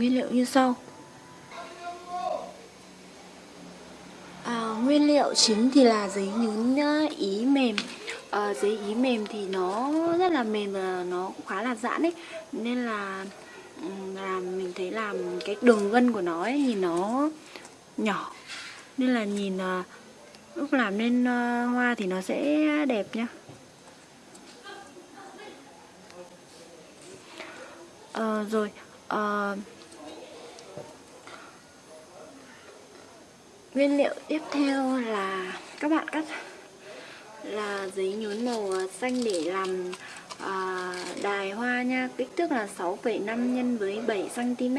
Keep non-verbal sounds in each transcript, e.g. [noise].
Nguyên liệu như sau. À, Nguyên liệu chính thì là giấy nhún ý mềm. À, Giấy ý mềm thì nó rất là mềm và nó cũng khá là giãn ấy. Nên là là mình thấy làm cái đường gân của nó ấy, nhìn nó nhỏ. Nên là nhìn à, lúc làm nên à, hoa thì nó sẽ đẹp nhá. À, Rồi à, Nguyên liệu tiếp theo là các bạn cắt là giấy nhún màu à, xanh để làm à, đài hoa nha. Kích thước là 6,5 nhân với 7 cm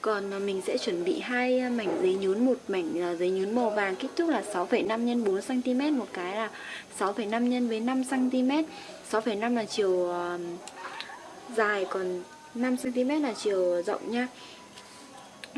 còn à, mình sẽ chuẩn bị hai à, mảnh giấy nhún một mảnh giấy nhún màu vàng. Kích thước là 6,5 nhân 4 cm một cái là 6,5 nhân với 5 cm 6,5 là chiều uh, dài còn 5 cm là chiều rộng nha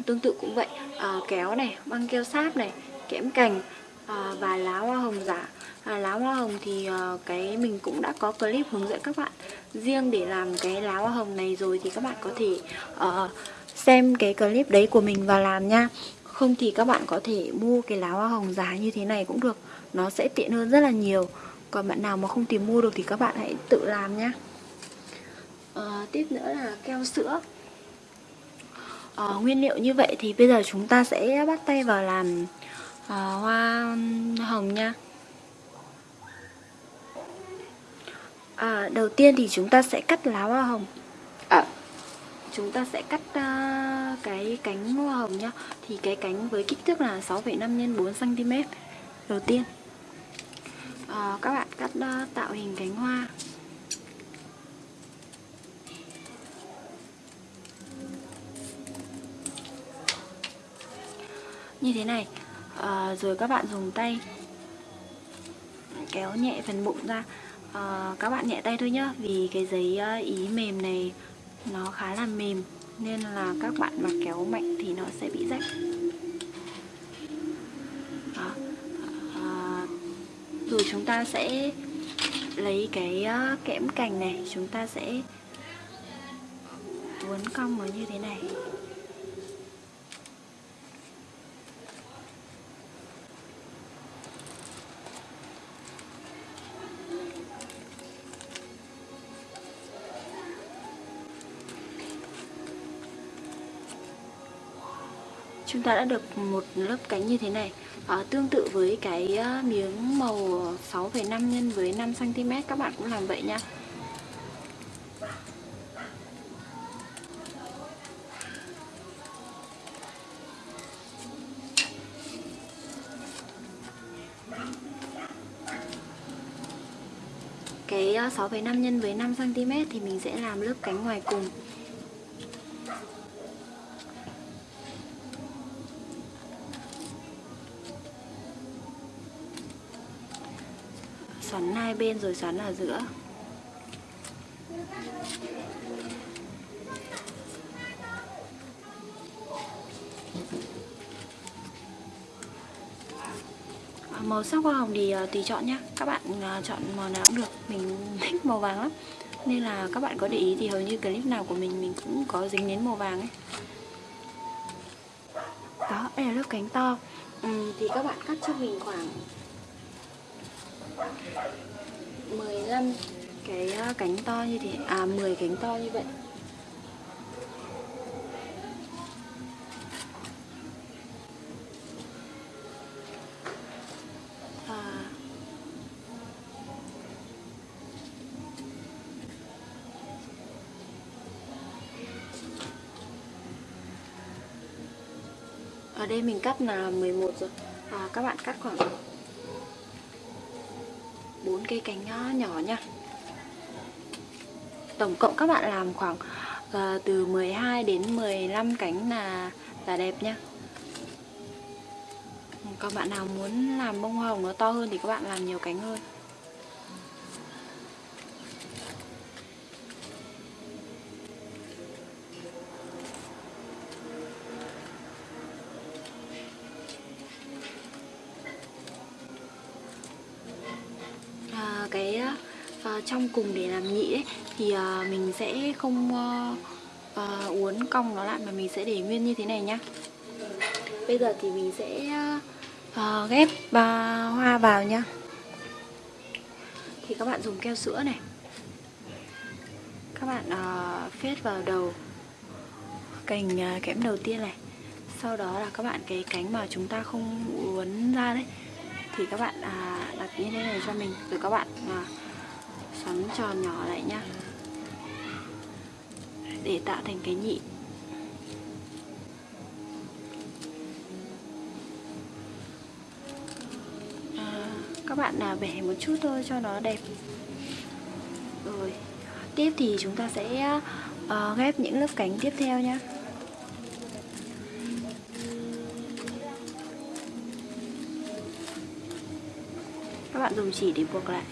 tương tự cũng vậy. À, kéo này băng keo sáp này kẽm cành à, và lá hoa hồng giả. À, lá hoa hồng thì à, cái mình cũng đã có clip hướng dẫn các bạn. Riêng để làm cái lá hoa hồng này rồi thì các bạn có thể à, xem cái clip đấy của mình và làm nha. Không thì các bạn có thể mua cái lá hoa hồng giá như thế này cũng được. Nó sẽ tiện hơn rất là nhiều. Còn bạn nào mà không tìm mua được thì các bạn hãy tự làm nhé à, tiếp nữa là keo sữa à, nguyên liệu như vậy thì bây giờ chúng ta sẽ bắt tay vào làm à, hoa hồng nha. À, đầu tiên thì chúng ta sẽ cắt lá hoa hồng. À, chúng ta sẽ cắt uh, cái cánh hoa hồng nhá. Thì cái cánh với kích thước là 6,5 x 4 cm đầu tiên. À, các bạn cắt uh, tạo hình cánh hoa như thế này. À, rồi các bạn dùng tay kéo nhẹ phần bụng ra. À, các bạn nhẹ tay thôi nhá vì cái giấy ờ, ý mềm này nó khá là mềm nên là các bạn mà kéo mạnh thì nó sẽ bị rách. Đó. À, rồi chúng ta sẽ lấy cái kẽm cành này chúng ta sẽ uốn cong nó như thế này. Chúng ta đã được một lớp cánh như thế này. À, tương tự với cái ờ, miếng màu 6,5 nhân với 5 cm các bạn cũng làm vậy nha. Cái ờ, 6,5 nhân với 5 cm thì mình sẽ làm lớp cánh ngoài cùng. Xoắn hai bên rồi xoắn ở giữa. À, màu sắc hoa hồng thì à, tùy chọn nhé các bạn à, chọn màu nào cũng được. Mình [laughs] thích màu vàng lắm. Nên là các bạn có để ý thì hầu như clip nào của mình mình cũng có dính đến màu vàng ấy. Đó đây là lớp cánh to. Ừ, thì các bạn cắt cho mình khoảng 15 cái ờ, cánh to như thế. À 10 cánh to như vậy. À. Ở đây mình cắt là 11 rồi. À, các bạn cắt khoảng bốn cây cánh ờ, nhỏ nha. Tổng cộng các bạn làm khoảng uh, từ 12 đến 15 cánh là là đẹp nha. Còn bạn nào muốn làm bông hồng nó to hơn thì các bạn làm nhiều cánh hơn. Uh, trong cùng để làm nhị ấy thì uh, mình sẽ không uh, uh, uốn cong nó lại mà mình sẽ để nguyên như thế này nhá. Bây giờ thì mình sẽ uh, ghép uh, hoa vào nhá. Thì các bạn dùng keo sữa này. Các bạn uh, phết vào đầu cành uh, kẽm đầu tiên này. Sau đó là các bạn cái cánh mà chúng ta không uốn ra đấy thì các bạn à, đặt như thế này cho mình. Rồi các bạn à, xoắn tròn nhỏ lại nhá để tạo thành cái nhị. À, các bạn là bẻ một chút thôi cho nó đẹp. Rồi tiếp thì chúng ta sẽ uh, ghép những lớp cánh tiếp theo nhé các bạn dùng chỉ để buộc lại.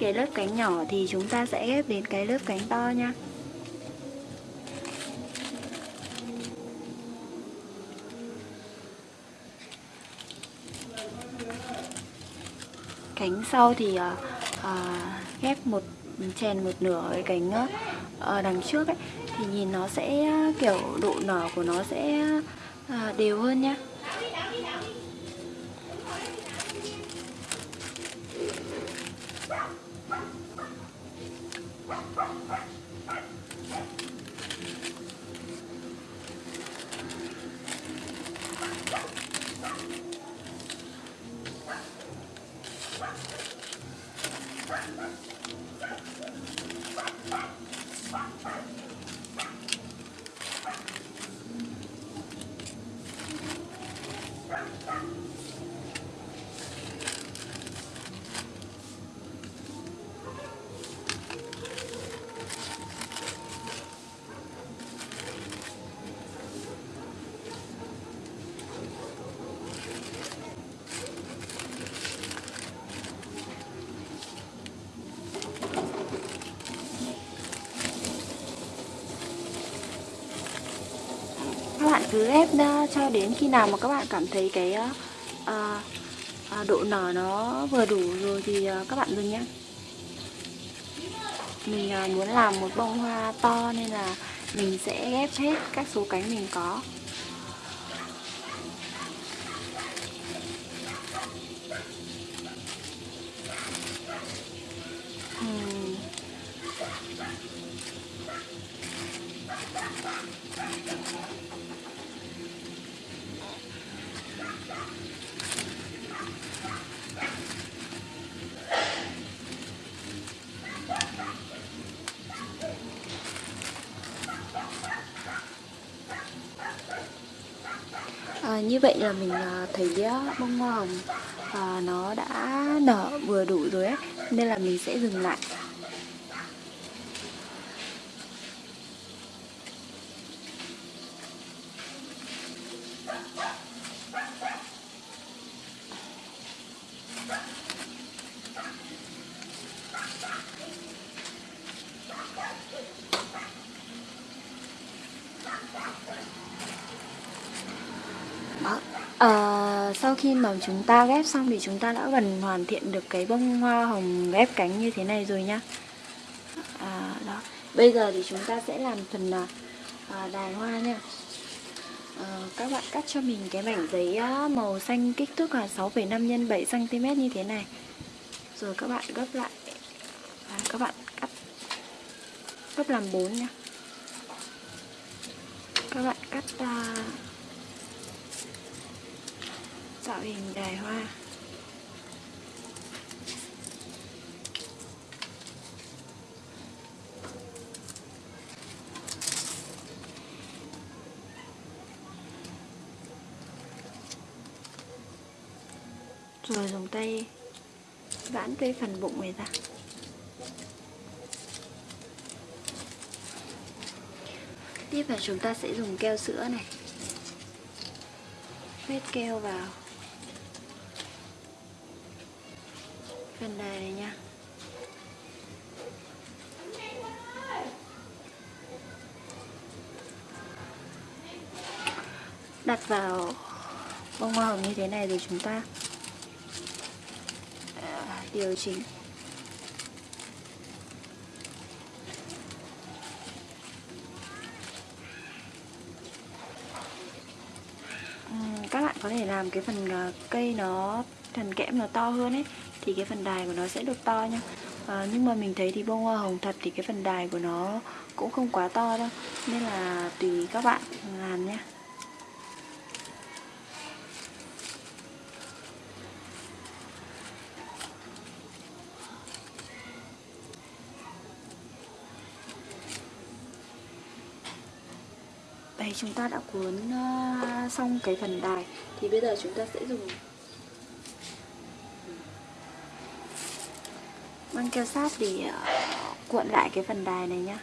Cái lớp cánh nhỏ thì chúng ta sẽ ghép đến cái lớp cánh to nha. Cánh sau thì à, à, ghép một chèn một nửa cái cánh ở đằng trước ấy thì nhìn nó sẽ kiểu độ nở của nó sẽ à, đều hơn nhá cứ ép cho đến khi nào mà các bạn cảm thấy cái uh, uh, độ nở nó vừa đủ rồi thì uh, các bạn dừng nhé mình uh, muốn làm một bông hoa to nên là mình sẽ ghép hết các số cánh mình có À, như vậy là mình ờ, thấy ờ, bông hoa hồng ờ, nó đã nở, vừa đủ rồi ấy. Nên là mình sẽ dừng lại Đó. À, sau khi mà chúng ta ghép xong thì chúng ta đã gần hoàn thiện được cái bông hoa hồng ghép cánh như thế này rồi nhá à, đó. Bây giờ thì chúng ta sẽ làm phần à, à đài hoa nha. À, Các bạn cắt cho mình cái mảnh giấy màu xanh kích thước là 6,5 x 7cm như thế này. Rồi các bạn gấp lại. À, Các bạn cắt gấp làm 4 nha. Các bạn cắt À tạo hình đài hoa rồi dùng tay vãn cái phần bụng này ra. Tiếp là chúng ta sẽ dùng keo sữa này. Vết keo vào. Phần đài này nha. Đặt vào bông hoa hồng như thế này rồi chúng ta à, điều chỉnh. Các bạn có thể làm cái phần à, cây nó, phần kẽm nó to hơn ấy thì cái phần đài của nó sẽ được to nha à, ờ, nhưng mà mình thấy thì bông hoa hồng thật thì cái phần đài của nó cũng không quá to đâu. Nên là tùy các bạn làm nhé. Đây chúng ta đã cuốn uh, xong cái phần đài. Thì bây giờ chúng ta sẽ dùng Vâng, băng keo sáp để ờ, cuộn lại cái phần đài này nhá.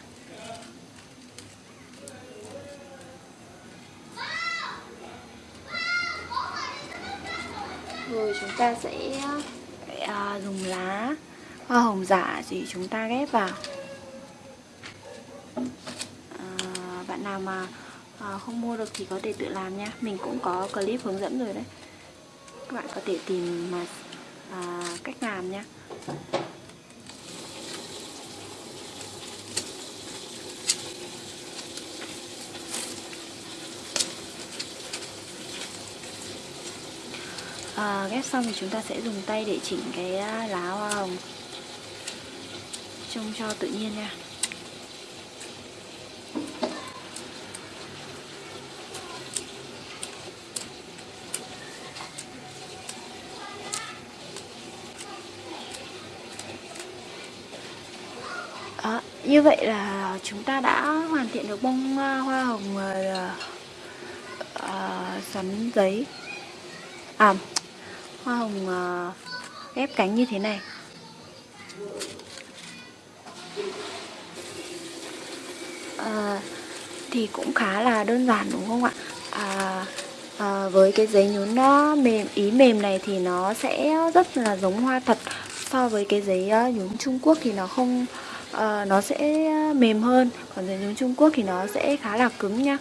Rồi chúng ta sẽ ờ, dùng lá hoa hồng giả thì chúng ta ghép vào. À, Bạn nào mà à, không mua được thì có thể tự làm nha. Mình cũng có clip hướng dẫn rồi đấy. Các bạn có thể tìm mà à, cách làm nha. À, ghép xong thì chúng ta sẽ dùng tay để chỉnh cái à, lá hoa hồng. Trông cho tự nhiên nha. À, như vậy là chúng ta đã hoàn thiện được bông à, hoa hồng uh, uh, xoắn giấy. À hoa hồng ờ, ép ghép cánh như thế này. À, thì cũng khá là đơn giản đúng không ạ? À, à, với cái giấy nhún nó mềm ý mềm này thì nó sẽ rất là giống hoa thật. So với cái giấy nhún Trung Quốc thì nó không uh, nó sẽ mềm hơn. Còn giấy nhún Trung Quốc thì nó sẽ khá là cứng nha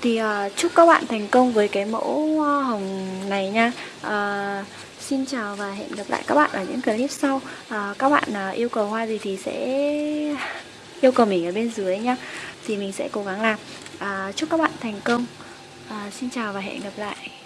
thì uh, chúc các bạn thành công với cái mẫu hoa hồng này nha. Uh, Xin chào và hẹn gặp lại các bạn ở những clip sau. Uh, Các bạn uh, yêu cầu hoa gì thì sẽ [laughs] yêu cầu mình ở bên dưới nha Thì mình sẽ cố gắng làm. Uh, Chúc các bạn thành công. Uh, Xin chào và hẹn gặp lại.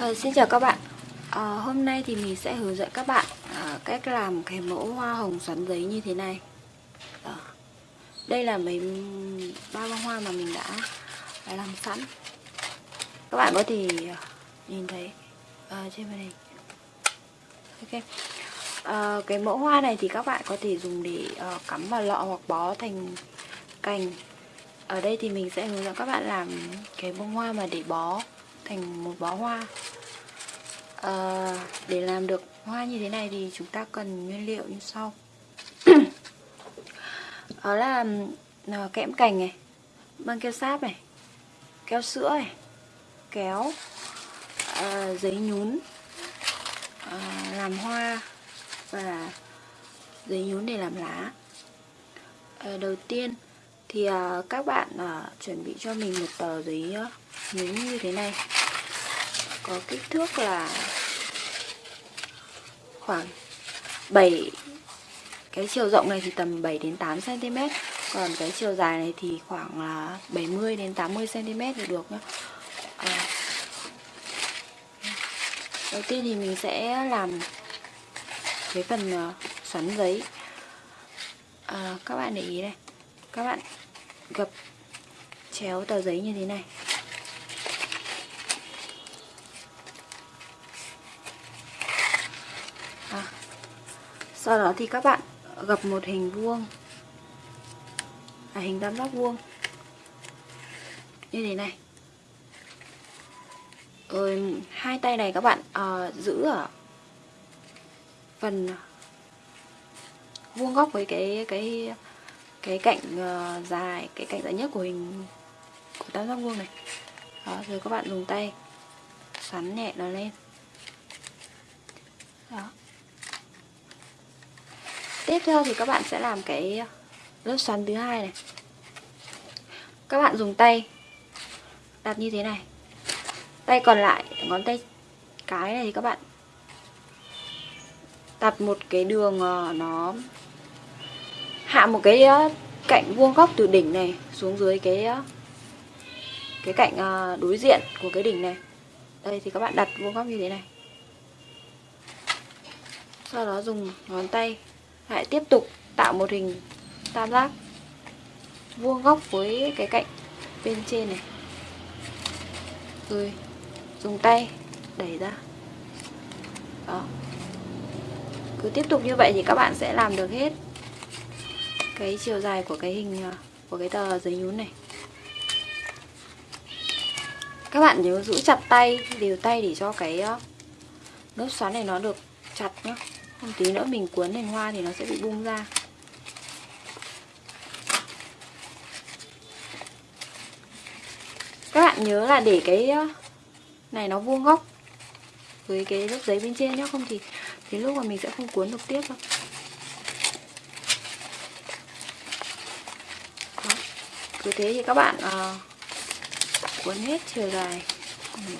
À, xin chào các bạn. À, Hôm nay thì mình sẽ hướng dẫn các bạn à, cách làm cái mẫu hoa hồng xoắn giấy như thế này. À, Đây là mấy ba bông hoa mà mình đã, đã làm sẵn. Các bạn có thể nhìn thấy à, trên màn hình. Ok. À, Cái mẫu hoa này thì các bạn có thể dùng để à, cắm vào lọ hoặc bó thành cành. Ở đây thì mình sẽ hướng dẫn các bạn làm cái bông hoa mà để bó thành một bó hoa. À, để làm được hoa như thế này thì chúng ta cần nguyên liệu như sau. [clears throat] Đó là ờ, kẽm cành này băng keo sáp này keo sữa này kéo à, giấy nhún à, làm hoa và giấy nhún để làm lá. À, đầu tiên thì à, các bạn à, chuẩn bị cho mình một tờ giấy nhún như thế này có kích thước là khoảng 7 cái chiều rộng này thì tầm 7 đến 8 cm còn cái chiều dài này thì khoảng là 70 đến 80 cm thì được nhá. À. đầu tiên thì mình sẽ làm cái phần ờ, xoắn giấy. À, các bạn để ý này. Các bạn gập chéo tờ giấy như thế này. Sau đó thì các bạn gập một hình vuông. À, hình tam giác vuông. Như thế này. Rồi hai tay này các bạn uh, giữ ở phần vuông góc với cái cái cái cạnh uh, dài cái cạnh dài nhất của hình của tam giác vuông này. Đó rồi các bạn dùng tay xoắn nhẹ nó lên. Đó tiếp theo thì các bạn sẽ làm cái lớp xoắn thứ hai này. Các bạn dùng tay đặt như thế này. Tay còn lại, ngón tay cái này thì các bạn đặt một cái đường ờ, nó hạ một cái ờ, cạnh vuông góc từ đỉnh này xuống dưới cái ờ, cái cạnh đối diện của cái đỉnh này. Đây thì các bạn đặt vuông góc như thế này. Sau đó dùng ngón tay lại tiếp tục tạo một hình tam giác vuông góc với cái cạnh bên trên này. Rồi, dùng tay đẩy ra. Đó. Cứ tiếp tục như vậy thì các bạn sẽ làm được hết cái chiều dài của cái hình à, của cái tờ giấy nhún này. Các bạn nhớ giữ chặt tay, đều tay để cho cái à, nốt xoắn này nó được chặt nhé không tí nữa mình cuốn thành hoa thì nó sẽ bị bung ra các bạn nhớ là để cái này nó vuông góc với cái lớp giấy bên trên nhé không thì thì lúc mà mình sẽ không cuốn được tiếp đâu Đó. cứ thế thì các bạn uh, cuốn hết chiều dài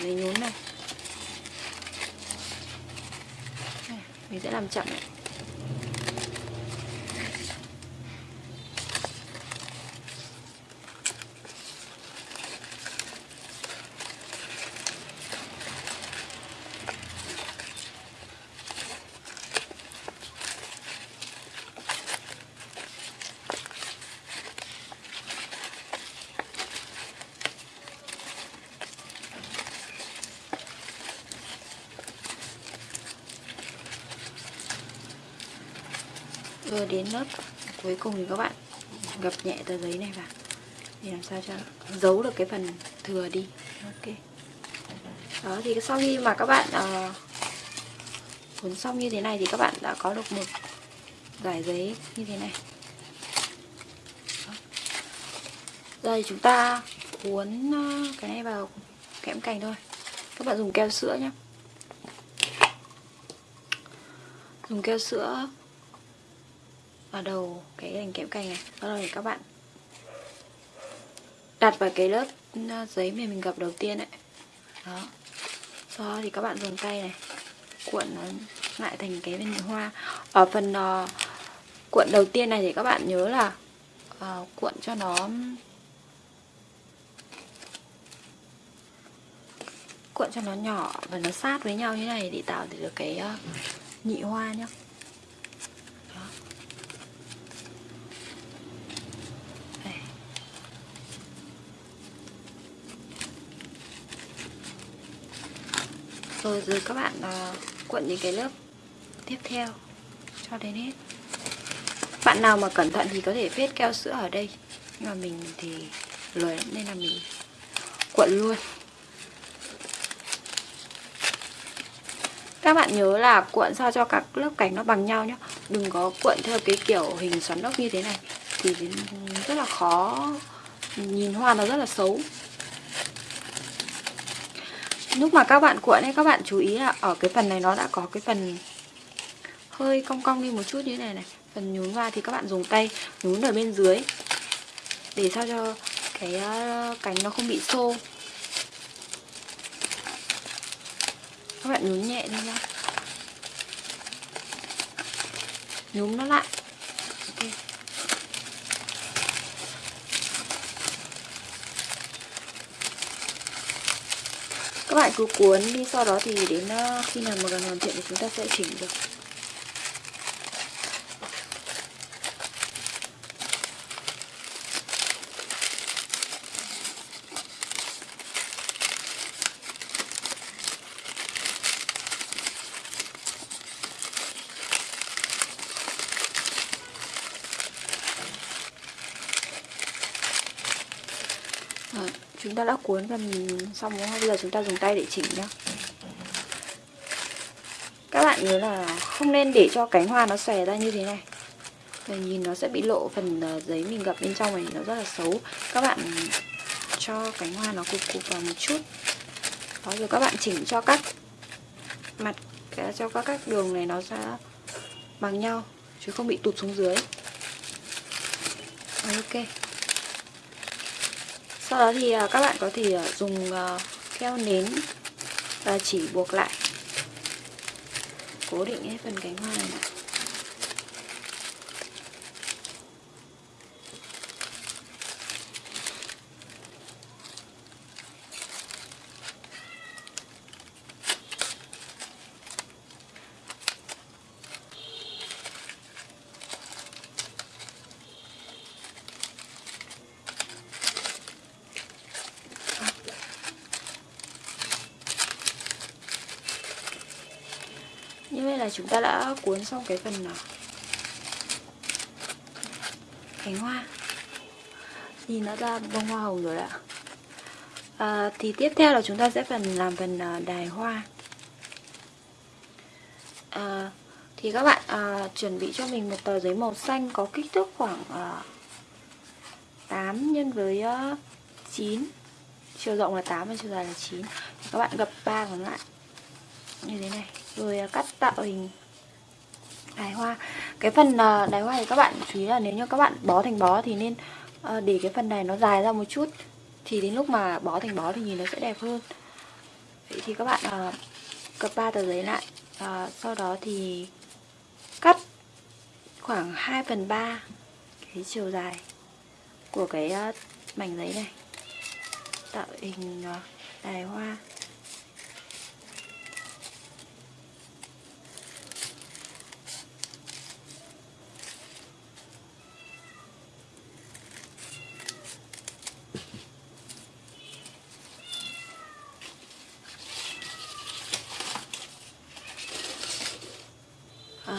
giấy nhún này. này mình sẽ làm chậm này rồi đến lớp cuối cùng thì các bạn gập nhẹ tờ giấy này vào. Để làm sao cho giấu được cái phần thừa đi. Ok. Đó thì sau khi mà các bạn uh, cuốn xong như thế này thì các bạn đã có được một giải giấy như thế này. Đó. giờ thì chúng ta cuốn ờ, cái này vào kẽm cành thôi. Các bạn dùng keo sữa nhé dùng keo sữa vào đầu cái đành kẽm cành này. Sau đó thì các bạn đặt vào cái lớp ờ, giấy mà mình gập đầu tiên đấy đó. Sau đó thì các bạn dùng tay này cuộn nó lại thành cái bên hoa. Ở phần uh, cuộn đầu tiên này thì các bạn nhớ là uh, cuộn cho nó cuộn cho nó nhỏ và nó sát với nhau như này để tạo được cái uh, nhị hoa nhá. Rồi rồi các bạn ờ, uh, cuộn những cái lớp tiếp theo cho đến hết. Bạn nào mà cẩn thận thì có thể phết keo sữa ở đây. Nhưng mà mình thì lười nên là mình cuộn luôn. Các bạn nhớ là cuộn sao cho các lớp cảnh nó bằng nhau nhé đừng có cuộn theo cái kiểu hình xoắn ốc như thế này thì rất là khó nhìn hoa nó rất là xấu lúc mà các bạn cuộn ấy, các bạn chú ý là ở cái phần này nó đã có cái phần hơi cong cong đi một chút như thế này này. Phần nhún vào thì các bạn dùng tay nhún ở bên dưới để sao cho cái ờ, cánh nó không bị xô. Các bạn nhún nhẹ đi nhá. Nhún nó lại. Các bạn cứ cuốn đi, sau đó thì đến ờ, khi nào mà gần hoàn thiện thì chúng ta sẽ chỉnh được. Chúng ta đã cuốn phần xong đúng không? Bây giờ chúng ta dùng tay để chỉnh nhá. Các bạn nhớ là không nên để cho cánh hoa nó xòe ra như thế này. Để nhìn nó sẽ bị lộ phần ờ, giấy mình gập bên trong này, nó rất là xấu. Các bạn cho cánh hoa nó cục cục vào một chút. Đó, rồi các bạn chỉnh cho các mặt cho các các đường này nó ra bằng nhau, chứ không bị tụt xuống dưới. Ok sau đó thì à, các bạn có thể à, dùng à, keo nến và chỉ buộc lại. Cố định hết phần cánh hoa này. Là chúng ta đã cuốn xong cái phần nào cánh hoa. Nhìn nó ra bông hoa hồng rồi ạ. À, thì tiếp theo là chúng ta sẽ phần làm phần à, đài hoa. À, thì các bạn à, chuẩn bị cho mình một tờ giấy màu xanh có kích thước khoảng à, 8 nhân với à, 9 chiều rộng là 8 và chiều dài là 9 các bạn gập ba còn lại. Như thế này rồi à, cắt tạo hình đài hoa. Cái phần à, đài hoa thì các bạn chú ý là nếu như các bạn bó thành bó thì nên ờ, để cái phần này nó dài ra một chút. Thì đến lúc mà bó thành bó thì nhìn nó sẽ đẹp hơn. Vậy thì các bạn à, cập ba tờ giấy lại. Sau đó thì cắt khoảng 2 phần 3 cái chiều dài của cái mảnh giấy này. Tạo hình đài hoa.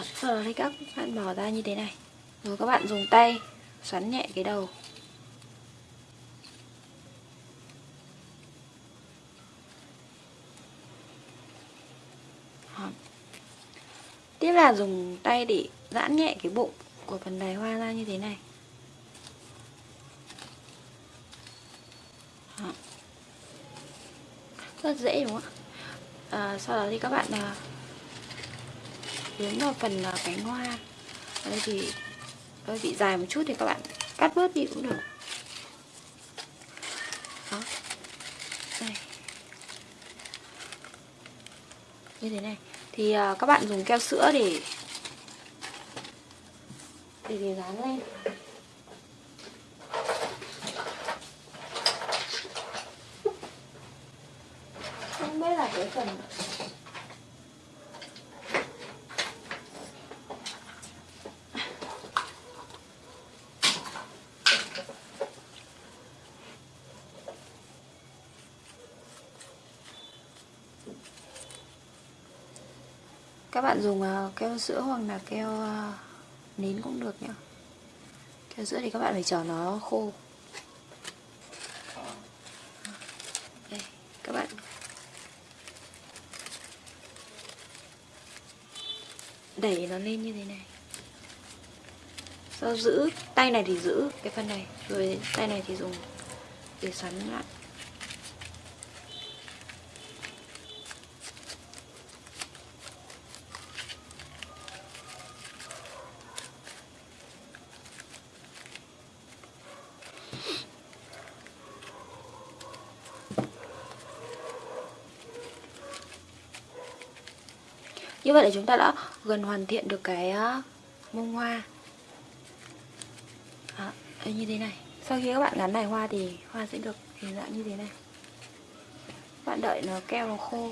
À, sau đó thì các bạn bỏ ra như thế này. Rồi các bạn dùng tay xoắn nhẹ cái đầu. Tiếp là dùng tay để giãn nhẹ cái bụng của phần đài hoa ra như thế này. Rất dễ đúng không ạ? À, Sau đó thì các bạn ờ, hướng vào phần ờ, cánh hoa. Ở đây thì hơi bị dài một chút thì các bạn cắt bớt đi cũng được. Đó. Đây. Như thế này. Thì uh, các bạn dùng keo sữa để để để dán lên. Không biết là cái phần các bạn dùng ờ, keo sữa hoặc là keo ờ, nến cũng được nhá. Keo sữa thì các bạn phải chờ nó khô. Đây, các bạn. Đẩy nó lên như thế này. Sau giữ, tay này thì giữ cái phần này, rồi tay này thì dùng để xoắn lại. Như vậy là chúng ta đã gần hoàn thiện được cái ờ, bông hoa. Đó, như thế này. Sau khi các bạn gắn này hoa thì hoa sẽ được hình dạng như thế này. Bạn đợi nó keo nó khô.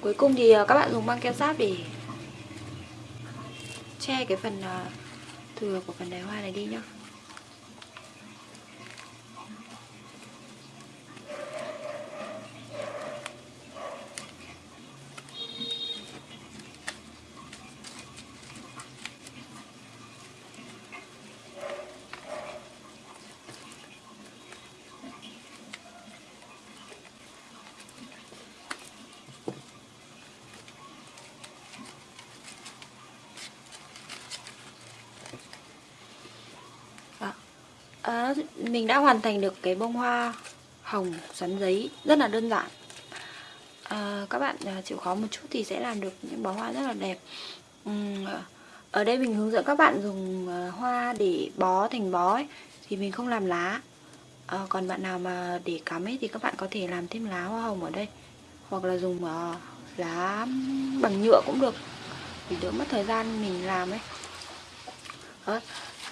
Cuối cùng thì ờ, các bạn dùng băng keo sáp để che cái phần ờ, thừa của phần đài hoa này đi nhá đó mình đã hoàn thành được cái bông hoa hồng xoắn giấy rất là đơn giản. À, các bạn à, chịu khó một chút thì sẽ làm được những bó hoa rất là đẹp. Ở đây mình hướng dẫn các bạn dùng à, hoa để bó thành bó ấy, thì mình không làm lá. À, còn bạn nào mà để cắm ấy thì các bạn có thể làm thêm lá hoa hồng ở đây. Hoặc là dùng à, lá bằng nhựa cũng được vì đỡ mất thời gian mình làm ấy.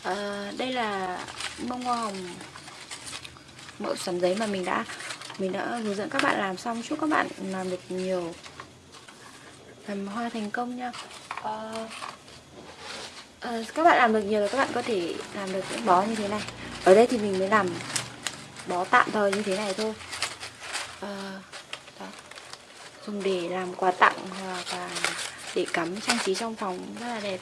À, đây là bông hoa hồng. Mẫu sắn giấy mà mình đã mình đã hướng dẫn các bạn làm xong. Chúc các bạn làm được nhiều làm hoa thành công nha. À, à, các bạn làm được nhiều là các bạn có thể làm được những bó như thế này. Ở đây thì mình mới làm bó tạm thời như thế này thôi. À, đó. dùng để làm quà tặng hoặc là để cắm trang trí trong phòng rất là đẹp.